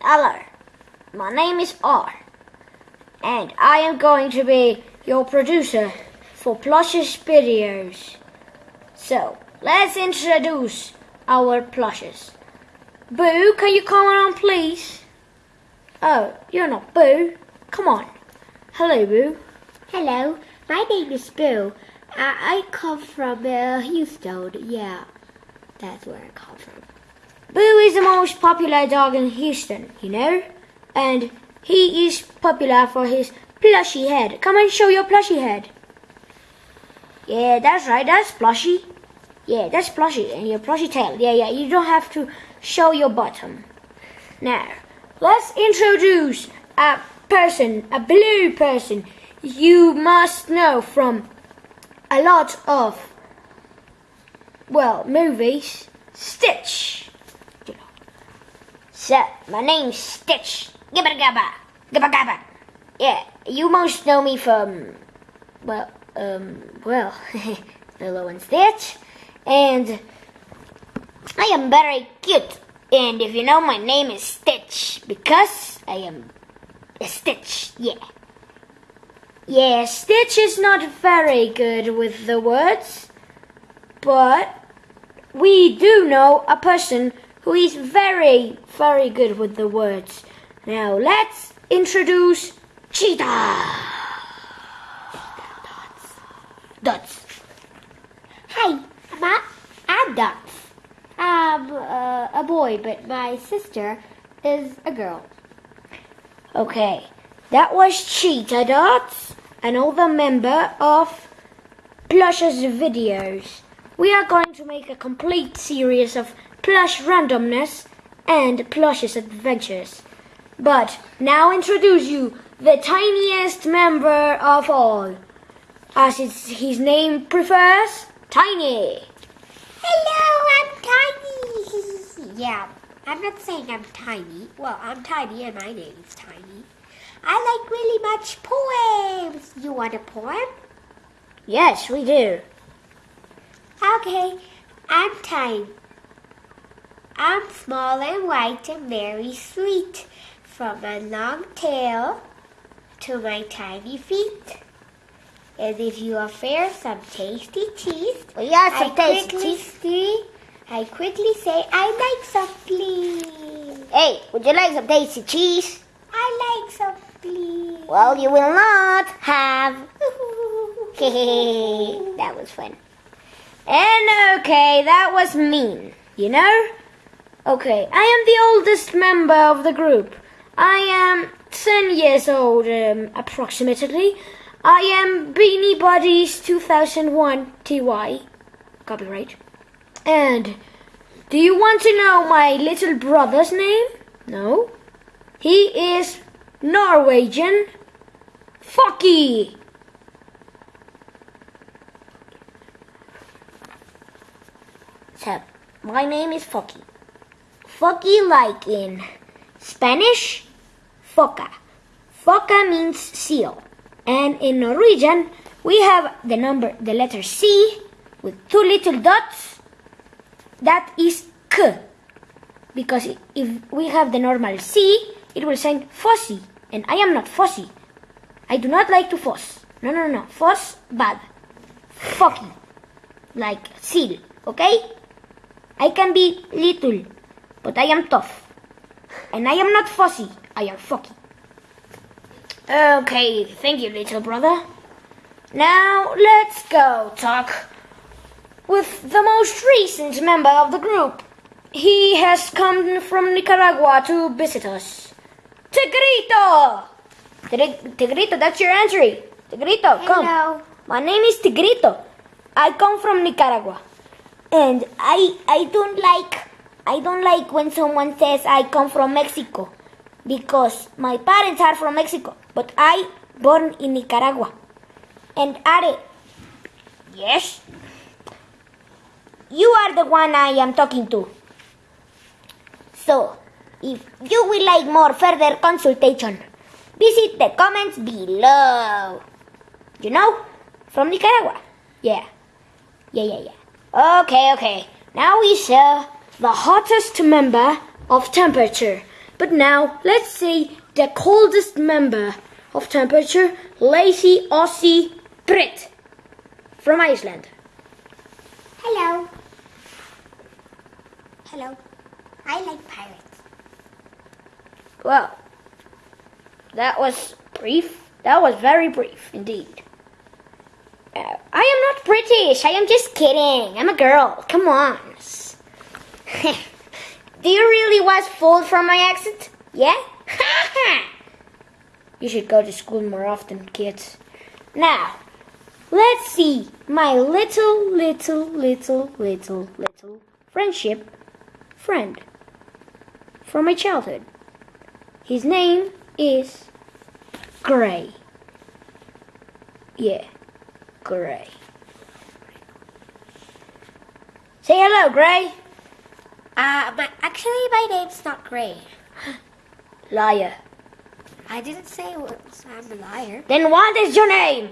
Hello, my name is R, and I am going to be your producer for Plushes videos. So, let's introduce our plushes. Boo, can you come on please? Oh, you're not Boo. Come on. Hello, Boo. Hello, my name is Boo. I, I come from uh, Houston. Yeah, that's where I come from. Boo is the most popular dog in Houston, you know? And he is popular for his plushy head. Come and show your plushy head. Yeah, that's right, that's plushy. Yeah, that's plushy. And your plushy tail. Yeah, yeah, you don't have to show your bottom. Now, let's introduce a person, a blue person you must know from a lot of, well, movies. Stitch. So, my name's Stitch. Gibba gabba. Gibba gabba. Yeah, you most know me from, well, um, well, Lilo and Stitch. And I am very cute. And if you know, my name is Stitch because I am a Stitch. Yeah. Yeah, Stitch is not very good with the words, but we do know a person who is very, very good with the words. Now let's introduce Cheetah. Dots. Dots. Hi, I'm Dots. I'm uh, a boy, but my sister is a girl. Okay, that was Cheetah Dots, another member of Plush's videos. We are going to make a complete series of plush randomness and Plush's adventures. But now introduce you the tiniest member of all, as it's, his name prefers, Tiny. Hello, I'm tiny. yeah, I'm not saying I'm tiny. Well, I'm tiny and my name is Tiny. I like really much poems. You want a poem? Yes, we do. Okay, I'm Tiny. I'm small and white and very sweet, from my long tail to my tiny feet. And if you offer some tasty cheese, We are some I tasty quickly cheese. see, I quickly say, I like some, please. Hey, would you like some tasty cheese? I like some, please. Well, you will not have. that was fun. And okay, that was mean, you know? Okay, I am the oldest member of the group. I am 10 years old, um, approximately. I am Beanie Buddies 2001 TY. Copyright. And do you want to know my little brother's name? No? He is Norwegian. Fucky. So, my name is Fucky. Fucky like in Spanish, foca. Foca means seal. And in Norwegian, we have the number, the letter C with two little dots. That is K. Because if we have the normal C, it will sound fussy. And I am not fussy. I do not like to fuss. No, no, no. Fuss, bad. Fucky. Like seal, okay? I can be little, but I am tough. And I am not fussy. I am fucky. Okay, thank you, little brother. Now let's go talk with the most recent member of the group. He has come from Nicaragua to visit us. Tigrito! Tig- Tigrito, that's your entry. Tigrito, come. Hello. My name is Tigrito. I come from Nicaragua. And I I don't like I don't like when someone says I come from Mexico because my parents are from Mexico, but I born in Nicaragua. And Are, yes, you are the one I am talking to. So, if you would like more further consultation, visit the comments below. You know, from Nicaragua. Yeah, yeah, yeah, yeah. Okay, okay. Now we saw uh, the hottest member of temperature. But now let's see the coldest member of temperature, Lazy Aussie Brit from Iceland. Hello. Hello. I like pirates. Well, that was brief. That was very brief indeed. Uh, I am not British. I am just kidding. I'm a girl. Come on. You really was fooled from my accent? Yeah? you should go to school more often, kids. Now, let's see my little, little, little, little, little friendship friend from my childhood. His name is Gray. Yeah, Gray. Say hello, Gray. Uh, but actually, my name's not Gray. Liar. I didn't say I'm a liar. Then what is your name?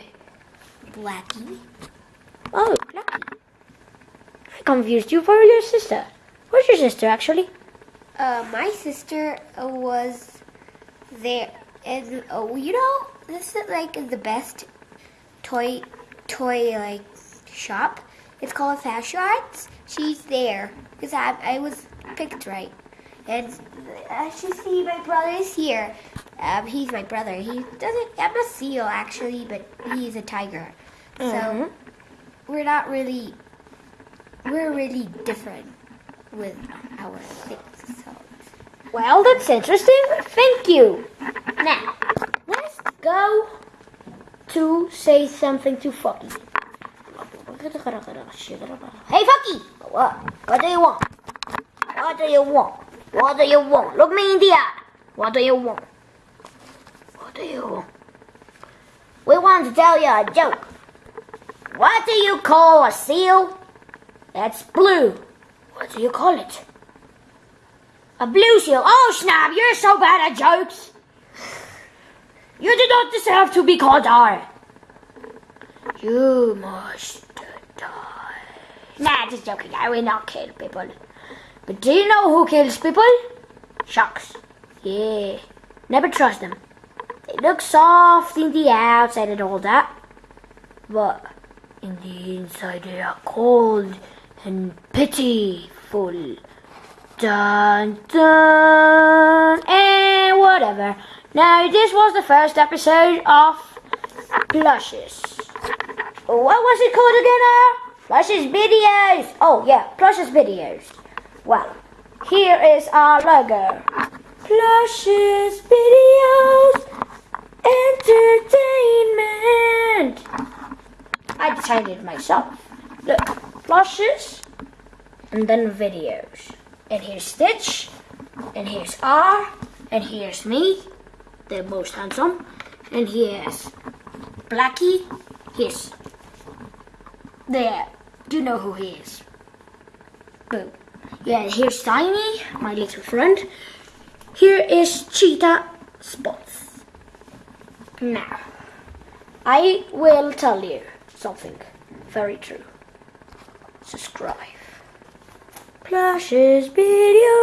Blackie. Oh, Blackie. I confused you for your sister. Where's your sister, actually? Uh, my sister was there, and oh, you know, this is like the best toy, toy like shop. It's called Fashion Arts. She's there because I, I was picked right, and as you see, my brother is here. Um, he's my brother. He doesn't. I'm a seal actually, but he's a tiger. So we're not really. We're really different with our things. So. Well, that's interesting. Thank you. Now, let's go to say something to Fucky. Hey, Fucky! What? What do you want? What do you want? What do you want? Look me in the eye. What do you want? What do you want? We want to tell you a joke. What do you call a seal that's blue? What do you call it? A blue seal. Oh, snap, you're so bad at jokes. You do not deserve to be called R. You must die. Nah, just joking. I will not kill people. But do you know who kills people? Sharks. Yeah. Never trust them. They look soft in the outside and all that. But in the inside they are cold and pitiful. Dun dun and whatever. Now this was the first episode of Plushes. What was it called again? Uh? Plushes videos. Oh yeah, Plushes videos. Well, here is our logo. Plushes videos entertainment. I designed it myself. Look, plushes and then videos. And here's Stitch, and here's R, and here's me, the most handsome, and here's Blackie. Here's there. You know who he is. Boo. Yeah, here's Tiny, my little friend. Here is Cheetah Spots. Now, I will tell you something very true. Subscribe. Plushes video.